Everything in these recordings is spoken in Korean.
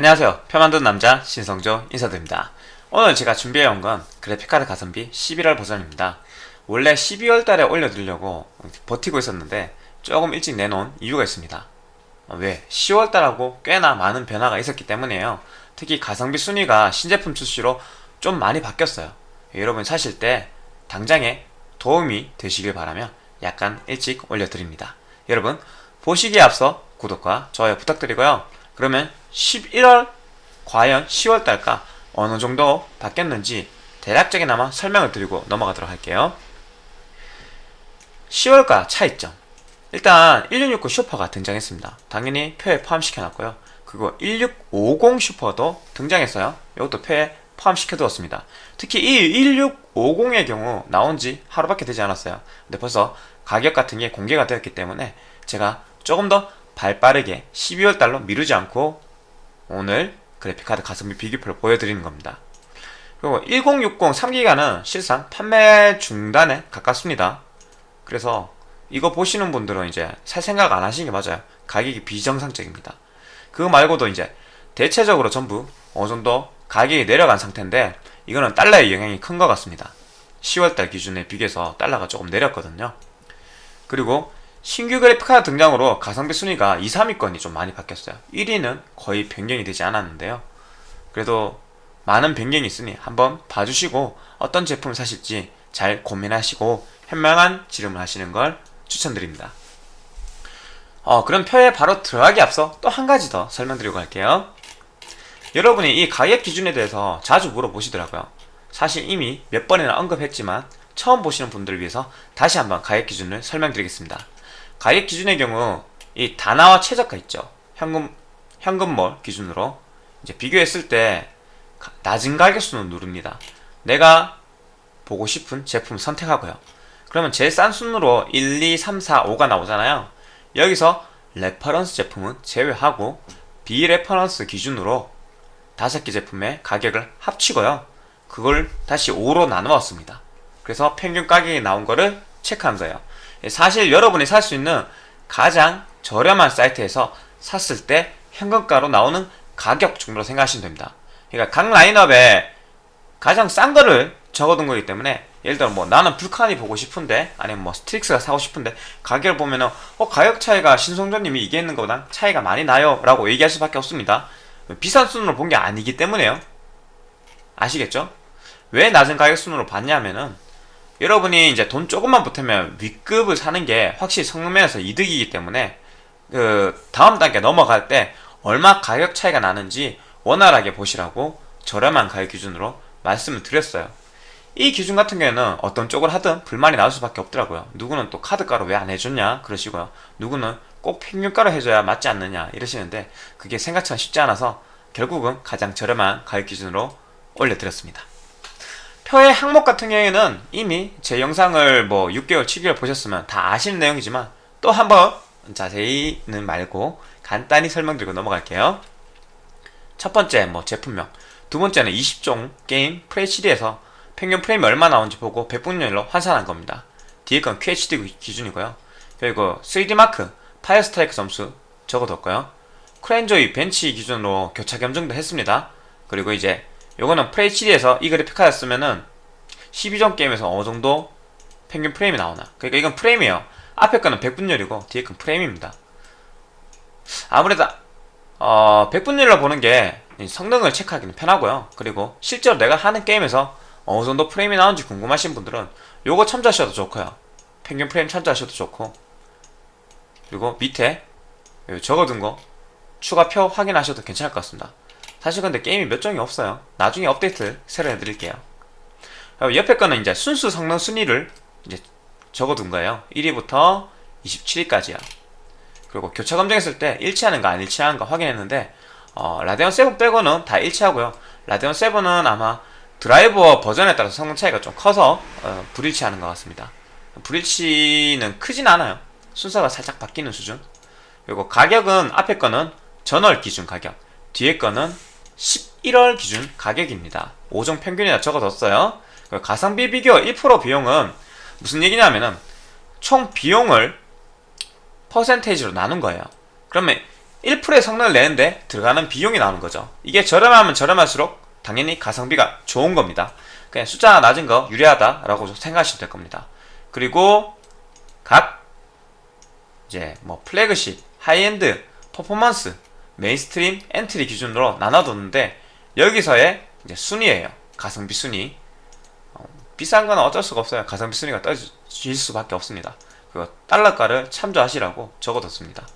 안녕하세요. 표 만드는 남자 신성조 인사드립니다. 오늘 제가 준비해온 건 그래픽카드 가성비 11월 버전입니다. 원래 12월 달에 올려드리려고 버티고 있었는데 조금 일찍 내놓은 이유가 있습니다. 어, 왜? 10월 달하고 꽤나 많은 변화가 있었기 때문이에요. 특히 가성비 순위가 신제품 출시로 좀 많이 바뀌었어요. 여러분 사실 때 당장에 도움이 되시길 바라며 약간 일찍 올려드립니다. 여러분 보시기에 앞서 구독과 좋아요 부탁드리고요 그러면 11월 과연 10월 달과 어느 정도 바뀌었는지 대략적이나마 설명을 드리고 넘어가도록 할게요. 10월과 차이점 일단 1660 슈퍼가 등장했습니다. 당연히 표에 포함시켜 놨고요. 그리고 1650 슈퍼도 등장했어요. 이것도 표에 포함시켜 두었습니다. 특히 이 1650의 경우 나온 지 하루밖에 되지 않았어요. 근데 벌써 가격 같은 게 공개가 되었기 때문에 제가 조금 더 발빠르게 12월 달로 미루지 않고 오늘 그래픽카드 가성비 비교표를 보여드리는 겁니다. 그리고 1060 3기가는 실상 판매 중단에 가깝습니다. 그래서 이거 보시는 분들은 이제 살 생각 안 하시는 게 맞아요. 가격이 비정상적입니다. 그거 말고도 이제 대체적으로 전부 어느 정도 가격이 내려간 상태인데 이거는 달러의 영향이 큰 것 같습니다. 10월달 기준에 비교해서 달러가 조금 내렸거든요. 그리고 신규 그래픽 카드 등장으로 가성비 순위가 2, 3위권이 좀 많이 바뀌었어요. 1위는 거의 변경이 되지 않았는데요. 그래도 많은 변경이 있으니 한번 봐주시고 어떤 제품을 사실지 잘 고민하시고 현명한 지름을 하시는 걸 추천드립니다. 어, 그럼 표에 바로 들어가기 앞서 또 한 가지 더 설명드리고 갈게요. 여러분이 이 가격 기준에 대해서 자주 물어보시더라고요. 사실 이미 몇 번이나 언급했지만 처음 보시는 분들을 위해서 다시 한번 가격 기준을 설명드리겠습니다 가격 기준의 경우 이 단화와 최저가 있죠. 현금 현금몰 기준으로. 이제 비교했을 때 낮은 가격순을 누릅니다. 내가 보고 싶은 제품 선택하고요. 그러면 제일 싼 순으로 1, 2, 3, 4, 5가 나오잖아요. 여기서 reference 제품은 제외하고 비reference 기준으로 다섯 개 제품의 가격을 합치고요. 그걸 다시 5로 나누었습니다. 그래서 평균 가격이 나온 거를 체크한 거예요 사실 여러분이 살 수 있는 가장 저렴한 사이트에서 샀을 때 현금가로 나오는 가격 정도로 생각하시면 됩니다. 그러니까 각 라인업에 가장 싼 거를 적어둔 거기 때문에 예를 들어 뭐 나는 불칸이 보고 싶은데 아니면 뭐 스트릭스가 사고 싶은데 가격을 보면은 어 가격 차이가 신성조님이 얘기했는 것보다 차이가 많이 나요 라고 얘기할 수밖에 없습니다. 비싼 순으로 본 게 아니기 때문에요. 아시겠죠? 왜 낮은 가격 순으로 봤냐면은 여러분이 이제 돈 조금만 보태면 윗급을 사는 게 확실히 성능면에서 이득이기 때문에 그 다음 단계 넘어갈 때 얼마 가격 차이가 나는지 원활하게 보시라고 저렴한 가격 기준으로 말씀을 드렸어요. 이 기준 같은 경우에는 어떤 쪽을 하든 불만이 나올 수밖에 없더라고요. 누구는 또 카드가로 왜 안 해줬냐 그러시고요. 누구는 꼭 평균가로 해줘야 맞지 않느냐 이러시는데 그게 생각처럼 쉽지 않아서 결국은 가장 저렴한 가격 기준으로 올려드렸습니다 표의 항목 같은 경우에는 이미 제 영상을 뭐 6개월, 7개월 보셨으면 다 아시는 내용이지만 또 한번 자세히는 말고 간단히 설명드리고 넘어갈게요. 첫 번째 뭐 제품명 두 번째는 20종 게임 FHD에서 평균 프레임이 얼마 나오는지 보고 100분율로 환산한 겁니다. 뒤에 건 QHD 기준이고요. 그리고 3D마크 파이어 스트라이크 점수 적어뒀고요. 크랜조이 벤치 기준으로 교차 검증도 했습니다. 그리고 이제 요거는 FHD에서 이 그래픽 카드 쓰면은 12점 게임에서 어느 정도 평균 프레임이 나오나. 그러니까 이건 프레임이에요. 앞에 거는 100분율이고 뒤에 건 프레임입니다. 아무래도 어, 100분율로 보는 게 성능을 체크하기는 편하고요. 그리고 실제로 내가 하는 게임에서 어느 정도 프레임이 나오는지 궁금하신 분들은 요거 참조하셔도 좋고요. 평균 프레임 참조하셔도 좋고. 그리고 밑에 적어둔 거 추가표 확인하셔도 괜찮을 것 같습니다 사실 근데 게임이 몇 종이 없어요. 나중에 업데이트 새로 해드릴게요. 옆에 거는 이제 순수 성능 순위를 이제 적어둔 거예요. 1위부터 27위까지야 그리고 교차 검증했을 때 일치하는가 안 일치하는가 확인했는데 어, 라데온 7 빼고는 다 일치하고요. 라데온 7은 아마 드라이버 버전에 따라서 성능 차이가 좀 커서 어, 불일치하는 것 같습니다. 불일치는 크진 않아요. 순서가 살짝 바뀌는 수준. 그리고 가격은 앞에 거는 전월 기준 가격 뒤에 거는 11월 기준 가격입니다 5종 평균이다 적어뒀어요 가성비 비교 1% 비용은 무슨 얘기냐면은 총 비용을 퍼센테이지로 나눈 거예요 그러면 1%의 성능을 내는데 들어가는 비용이 나오는 거죠. 이게 저렴하면 저렴할수록 당연히 가성비가 좋은 겁니다. 그냥 숫자가 낮은 거 유리하다라고 생각하시면 될 겁니다. 그리고 각 이제 뭐 flagship, high-end, 퍼포먼스, mainstream, 엔트리 기준으로 나눠뒀는데 여기서의 순위예요. 가성비 순위. 어, 비싼 건 어쩔 수가 없어요. 가성비 순위가 떨어질 수밖에 없습니다. 그 달러가를 참조하시라고 적어뒀습니다.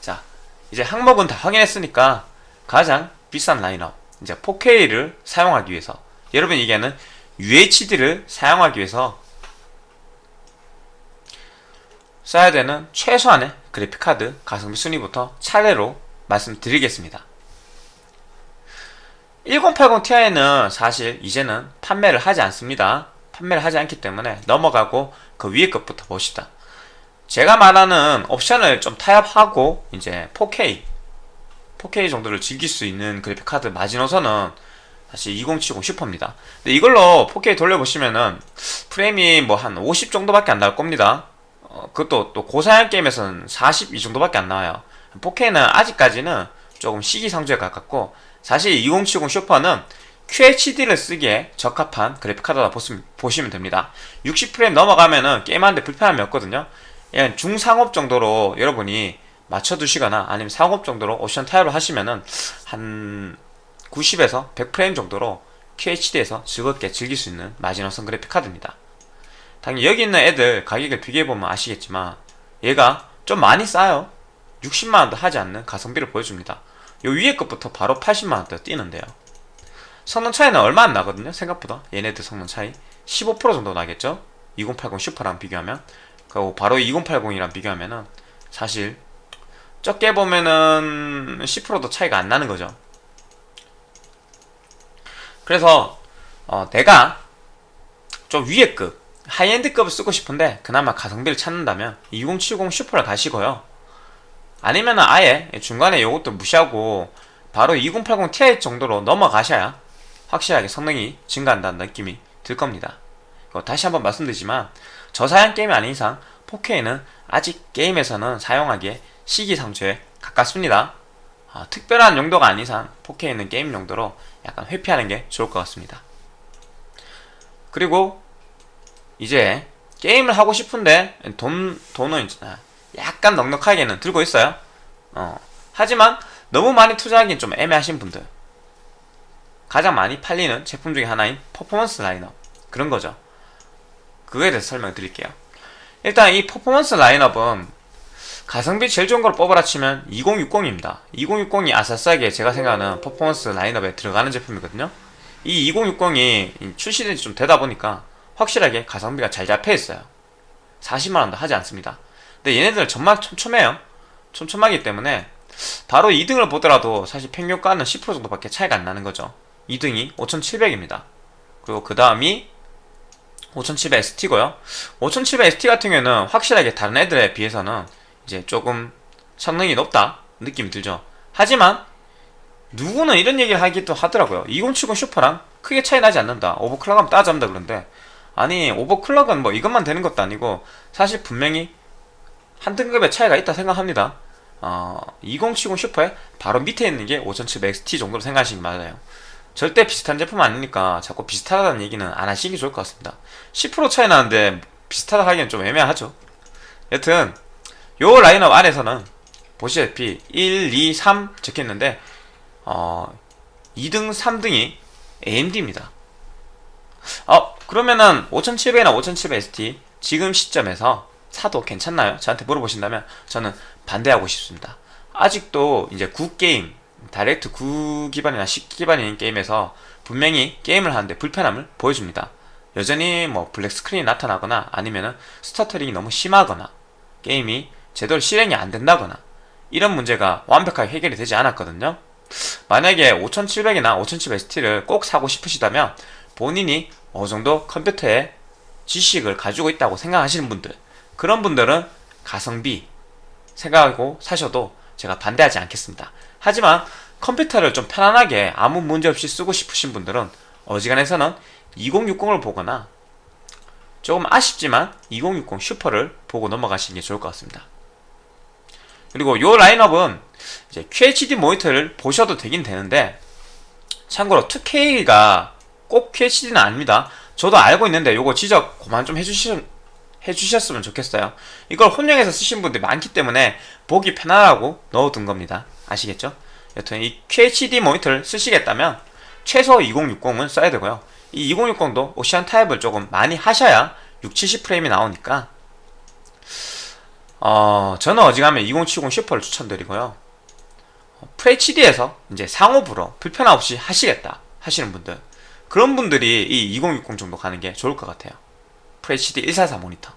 자, 이제 항목은 다 확인했으니까 가장 비싼 라인업 이제 4K를 사용하기 위해서 여러분 얘기하는 UHD를 사용하기 위해서 써야 되는 최소한의 그래픽카드 가성비 순위부터 차례로 말씀드리겠습니다. 1080 Ti는 사실 이제는 판매를 하지 않습니다. 판매를 하지 않기 때문에 넘어가고 그 위에 것부터 봅시다. 제가 말하는 옵션을 좀 타협하고 이제 4K 4K 정도를 즐길 수 있는 그래픽카드 마지노선은 사실 2070 슈퍼입니다. 근데 이걸로 4K 돌려보시면은 프레임이 뭐 한 50 정도밖에 안 나올 겁니다. 어, 그것도 또 고사양 게임에서는 40이 정도밖에 안 나와요. 4K는 아직까지는 조금 시기상조에 가깝고 사실 2070 슈퍼는 QHD를 쓰기에 적합한 그래픽카드다 보시면 됩니다. 60프레임 넘어가면 은 게임하는데 불편함이 없거든요. 그냥 중상업 정도로 여러분이 맞춰두시거나 아니면 상업 정도로 옵션 타협을 하시면 은 한 90에서 100프레임 정도로 QHD에서 즐겁게 즐길 수 있는 마지노선 그래픽 카드입니다. 당연히 여기 있는 애들 가격을 비교해보면 아시겠지만 얘가 좀 많이 싸요. 60만원도 하지 않는 가성비를 보여줍니다. 요 위에 것부터 바로 80만원대 뛰는데요. 성능 차이는 얼마 안 나거든요. 생각보다 얘네들 성능 차이 15% 정도 나겠죠. 2080 슈퍼랑 비교하면 그리고 바로 2080이랑 비교하면 은 사실 적게 보면은 10%도 차이가 안 나는 거죠. 그래서 어, 내가 좀 위에 급 하이엔드급을 쓰고 싶은데 그나마 가성비를 찾는다면 2070 슈퍼를 가시고요. 아니면 아예 중간에 이것도 무시하고 바로 2080 Ti 정도로 넘어가셔야 확실하게 성능이 증가한다는 느낌이 들 겁니다. 다시 한번 말씀드리지만 저사양 게임이 아닌 이상 4K는 아직 게임에서는 사용하기에 시기상조에 가깝습니다. 아, 특별한 용도가 아닌 이상 4K는 게임 용도로 약간 회피하는 게 좋을 것 같습니다. 그리고 이제 게임을 하고 싶은데 돈, 돈은 약간 넉넉하게는 들고 있어요. 어, 하지만 너무 많이 투자하기엔 좀 애매하신 분들 가장 많이 팔리는 제품 중에 하나인 퍼포먼스 라인업 그런 거죠. 그거에 대해서 설명 드릴게요. 일단 이 퍼포먼스 라인업은 가성비 제일 좋은 걸 뽑아라 치면 2060입니다. 2060이 아싸싸게 제가 생각하는 퍼포먼스 라인업에 들어가는 제품이거든요. 이 2060이 출시된 지 좀 되다 보니까 확실하게 가성비가 잘 잡혀 있어요. 40만원도 하지 않습니다. 근데 얘네들은 정말 촘촘해요. 촘촘하기 때문에 바로 2등을 보더라도 사실 평균가는 10% 정도밖에 차이가 안 나는 거죠. 2등이 5700입니다. 그리고 그 다음이 5700 ST고요. 5700 ST 같은 경우에는 확실하게 다른 애들에 비해서는 이제 조금 성능이 높다 느낌이 들죠. 하지만 누구는 이런 얘기를 하기도 하더라고요. 2070 슈퍼랑 크게 차이 나지 않는다. 오버클럭하면 따져본다 그런데 아니 오버클럭은 뭐 이것만 되는 것도 아니고 사실 분명히 한 등급의 차이가 있다 생각합니다. 어, 2070 슈퍼의 바로 밑에 있는 게 5700 XT 정도로 생각하시기 맞아요. 절대 비슷한 제품 아니니까 자꾸 비슷하다는 얘기는 안 하시기 좋을 것 같습니다. 10% 차이 나는데 비슷하다 하기엔 좀 애매하죠. 여튼 요 라인업 안에서는 보시다시피 1, 2, 3 적혀있는데 어, 2등, 3등이 AMD입니다. 어, 그러면은 5700이나 5700 ST 지금 시점에서 사도 괜찮나요? 저한테 물어보신다면 저는 반대하고 싶습니다. 아직도 이제 구게임, 다이렉트 9 기반이나 10 기반인 게임에서 분명히 게임을 하는데 불편함을 보여줍니다. 여전히 뭐 black screen이 나타나거나 아니면은 stuttering이 너무 심하거나 게임이 제대로 실행이 안 된다거나 이런 문제가 완벽하게 해결이 되지 않았거든요. 만약에 5700이나 5700 XT를 꼭 사고 싶으시다면 본인이 어느 정도 컴퓨터에 지식을 가지고 있다고 생각하시는 분들 그런 분들은 가성비 생각하고 사셔도 제가 반대하지 않겠습니다. 하지만 컴퓨터를 좀 편안하게 아무 문제 없이 쓰고 싶으신 분들은 어지간해서는 2060을 보거나 조금 아쉽지만 2060 슈퍼를 보고 넘어가시는 게 좋을 것 같습니다. 그리고 요 라인업은 이제 QHD 모니터를 보셔도 되긴 되는데 참고로 2K가 꼭 QHD는 아닙니다. 저도 알고 있는데 요거 지적 그만 좀 해주시, 해주셨으면 좋겠어요. 이걸 혼용해서 쓰신 분들이 많기 때문에 보기 편하라고 넣어둔 겁니다. 아시겠죠? 여튼 이 QHD 모니터를 쓰시겠다면 최소 2060은 써야 되고요. 이 2060도 옵션 타입을 조금 많이 하셔야 6, 70 프레임이 나오니까 어, 저는 어지간하면 2070 슈퍼를 추천드리고요. FHD에서 이제 상호부로 불편함 없이 하시겠다 하시는 분들 그런 분들이 이 2060 정도 가는 게 좋을 것 같아요. FHD 144 모니터.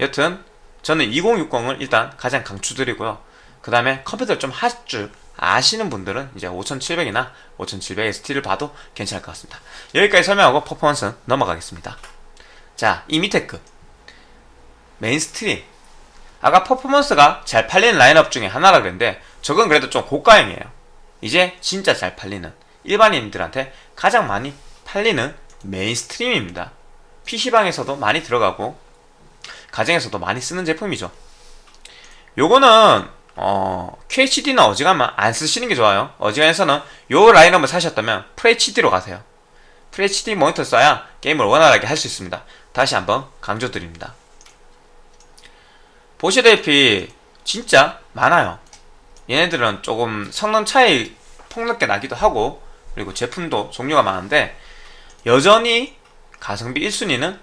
여튼 저는 2060을 일단 가장 강추드리고요. 그 다음에 컴퓨터를 좀 할 줄 아시는 분들은 이제 5700이나 5700 XT를 봐도 괜찮을 것 같습니다. 여기까지 설명하고 퍼포먼스 넘어가겠습니다. 자, 이 밑에 급 mainstream 아까 퍼포먼스가 잘 팔리는 라인업 중에 하나라 그랬는데 저건 그래도 좀 고가형이에요. 이제 진짜 잘 팔리는 일반인들한테 가장 많이 팔리는 mainstream입니다. PC방에서도 많이 들어가고 가정에서도 많이 쓰는 제품이죠. 요거는 어, QHD는 어지간하면 안 쓰시는 게 좋아요. 어지간해서는 요 라인업을 사셨다면 FHD로 가세요. FHD 모니터 써야 게임을 원활하게 할 수 있습니다. 다시 한번 강조드립니다. 보시다시피 진짜 많아요. 얘네들은 조금 성능 차이 폭넓게 나기도 하고 그리고 제품도 종류가 많은데 여전히 가성비 1순위는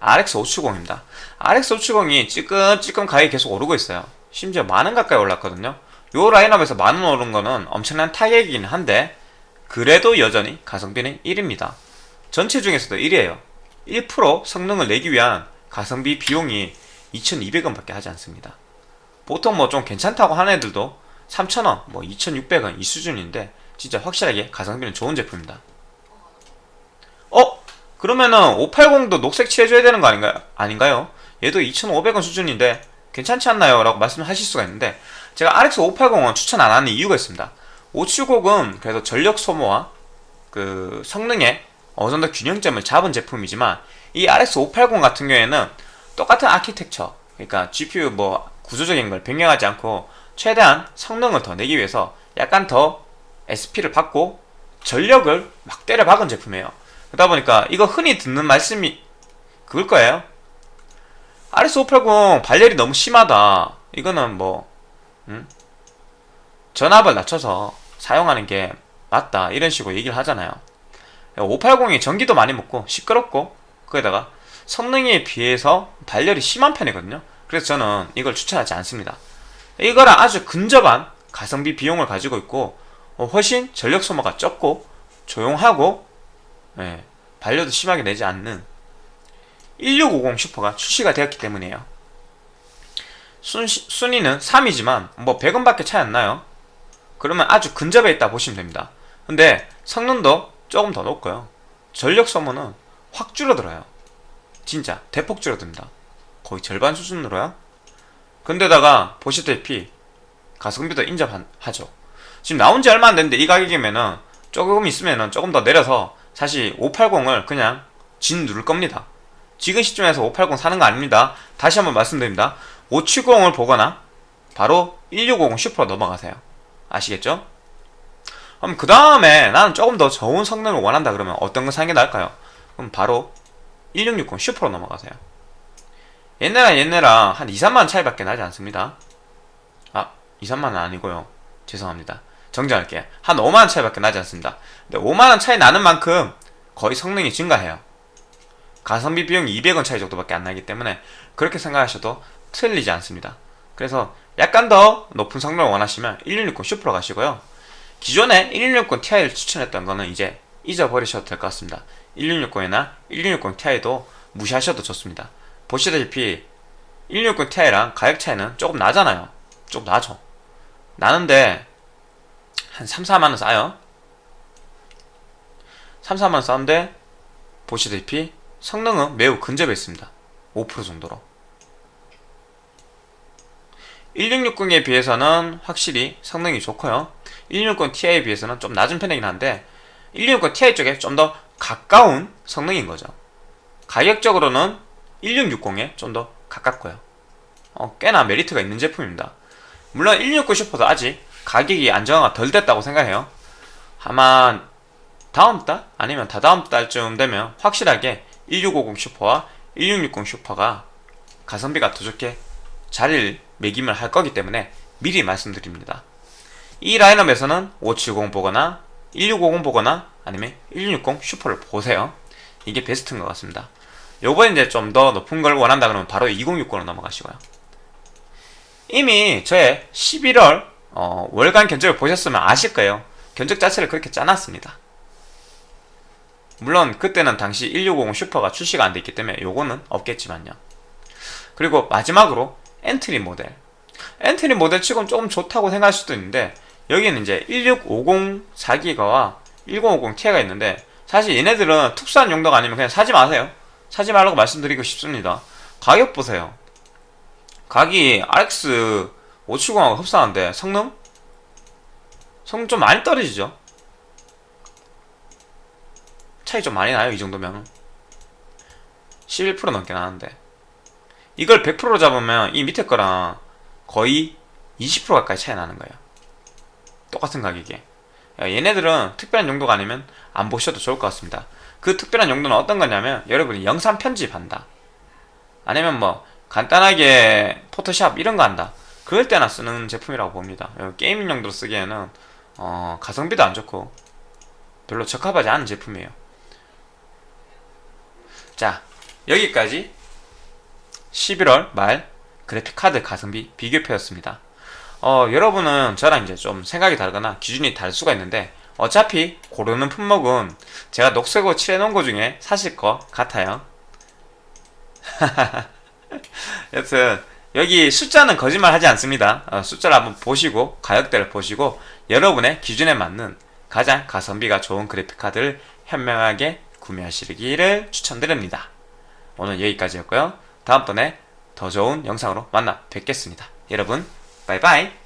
RX 570입니다. RX 570이 찌끔찌끔 가격이 계속 오르고 있어요. 심지어 만원 가까이 올랐거든요. 요 라인업에서 만원 오른 거는 엄청난 타격이긴 한데 그래도 여전히 가성비는 1입니다. 전체 중에서도 1이에요. 1% 성능을 내기 위한 가성비 비용이 2,200원 밖에 하지 않습니다. 보통 뭐 좀 괜찮다고 하는 애들도 3,000원, 뭐 2,600원 이 수준인데 진짜 확실하게 가성비는 좋은 제품입니다. 어? 그러면은 580도 녹색 칠해줘야 되는 거 아닌가요? 아닌가요? 얘도 2,500원 수준인데 괜찮지 않나요? 라고 말씀하실 수가 있는데 제가 RX 580은 추천 안 하는 이유가 있습니다. 570은 그래도 전력 소모와 그 성능에 어느 정도 균형점을 잡은 제품이지만 이 RX 580 같은 경우에는 똑같은 아키텍처 그러니까 GPU 뭐 구조적인 걸 변경하지 않고 최대한 성능을 더 내기 위해서 약간 더 SP를 받고 전력을 막 때려 박은 제품이에요 그러다 보니까 이거 흔히 듣는 말씀이 그걸 거예요. RS580 발열이 너무 심하다. 이거는 뭐 음? 전압을 낮춰서 사용하는 게 맞다. 이런 식으로 얘기를 하잖아요. 580이 전기도 많이 먹고 시끄럽고 거기다가 성능에 비해서 발열이 심한 편이거든요. 그래서 저는 이걸 추천하지 않습니다. 이거랑 아주 근접한 가성비 비용을 가지고 있고 어, 훨씬 전력 소모가 적고 조용하고 예, 발열도 심하게 내지 않는 1650 슈퍼가 출시가 되었기 때문이에요. 순, 순위는 3이지만 뭐 100원밖에 차이 안 나요. 그러면 아주 근접해 있다 보시면 됩니다. 근데 성능도 조금 더 높고요. 전력 소모는 확 줄어들어요. 진짜 대폭 줄어듭니다. 거의 절반 수준으로요. 근데다가 보시다시피 가성비도 인정하죠. 지금 나온 지 얼마 안 됐는데 이 가격이면은 조금 있으면은 조금 더 내려서 사실 580을 그냥 진 누를 겁니다. 지금 시점에서 580 사는 거 아닙니다. 다시 한번 말씀드립니다. 570을 보거나 바로 1650 슈퍼로 넘어가세요. 아시겠죠? 그럼 그 다음에 나는 조금 더 좋은 성능을 원한다 그러면 어떤 거 사는 게 나을까요? 그럼 바로 1660 슈퍼로 넘어가세요. 옛날랑 옛날랑 한 2, 3만원 차이밖에 나지 않습니다. 아 2, 3만원 아니고요. 죄송합니다 정정할게요 한 5만원 차이밖에 나지 않습니다. 근데 5만원 차이 나는 만큼 거의 성능이 증가해요. 가성비 비용이 200원 차이 정도밖에 안 나기 때문에 그렇게 생각하셔도 틀리지 않습니다. 그래서 약간 더 높은 성능을 원하시면 1660 슈퍼로 가시고요. 기존에 1660 Ti를 추천했던 거는 이제 잊어버리셔도 될 것 같습니다. 1660이나 1660 Ti도 무시하셔도 좋습니다. 보시다시피 1660 Ti랑 가격 차이는 조금 나잖아요. 조금 나죠. 나는데 한 3, 4만원 싸요. 3, 4만원 싸는데 보시다시피 성능은 매우 근접해 있습니다. 5% 정도로. 1660에 비해서는 확실히 성능이 좋고요. 1660 Ti에 비해서는 좀 낮은 편이긴 한데 1660 Ti 쪽에 좀 더 가까운 성능인 거죠. 가격적으로는 1660에 좀 더 가깝고요. 어, 꽤나 메리트가 있는 제품입니다. 물론 169 슈퍼도 아직 가격이 안정화가 덜 됐다고 생각해요. 아마 다음 달 아니면 다다음 달쯤 되면 확실하게 1650 슈퍼와 1660 슈퍼가 가성비가 더 좋게 자리를 매김을 할 거기 때문에 미리 말씀드립니다. 이 라인업에서는 570 보거나 1650 보거나 아니면 1660 슈퍼를 보세요. 이게 베스트인 것 같습니다. 요번에 이제 좀 더 높은 걸 원한다 그러면 바로 2060으로 넘어가시고요. 이미 저의 11월 어, 월간 견적을 보셨으면 아실 거예요. 견적 자체를 그렇게 짜놨습니다. 물론 그때는 당시 1650 슈퍼가 출시가 안 됐기 때문에 요거는 없겠지만요. 그리고 마지막으로 엔트리 모델. 엔트리 모델 치고는 조금 좋다고 생각할 수도 있는데 여기는 이제 1650 4기가와 1050 Ti가 있는데 사실 얘네들은 특수한 용도가 아니면 그냥 사지 마세요. 사지 말라고 말씀드리고 싶습니다. 가격 보세요. 가격이 RX 570하고 흡사한데 성능? 성능 좀 많이 떨어지죠? 차이 좀 많이 나요 이 정도면. 11% 넘게 나는데. 이걸 100%로 잡으면 이 밑에 거랑 거의 20% 가까이 차이 나는 거예요. 똑같은 가격에. 야, 얘네들은 특별한 용도가 아니면 안 보셔도 좋을 것 같습니다. 그 특별한 용도는 어떤 거냐면 여러분이 영상 편집한다. 아니면 뭐 간단하게 포토샵 이런 거 한다 그럴 때나 쓰는 제품이라고 봅니다. 게이밍 용도로 쓰기에는 어, 가성비도 안 좋고 별로 적합하지 않은 제품이에요. 자 여기까지 11월 말 그래픽카드 가성비 비교표였습니다. 어, 여러분은 저랑 이제 좀 생각이 다르거나 기준이 다를 수가 있는데 어차피 고르는 품목은 제가 녹색으로 칠해놓은 거 중에 사실 것 같아요. 여튼 여기 숫자는 거짓말 하지 않습니다. 어, 숫자를 한번 보시고 가격대를 보시고 여러분의 기준에 맞는 가장 가성비가 좋은 그래픽카드를 현명하게 구매하시기를 추천드립니다. 오늘 여기까지였고요. 다음번에 더 좋은 영상으로 만나 뵙겠습니다. 여러분 바이바이